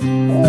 Música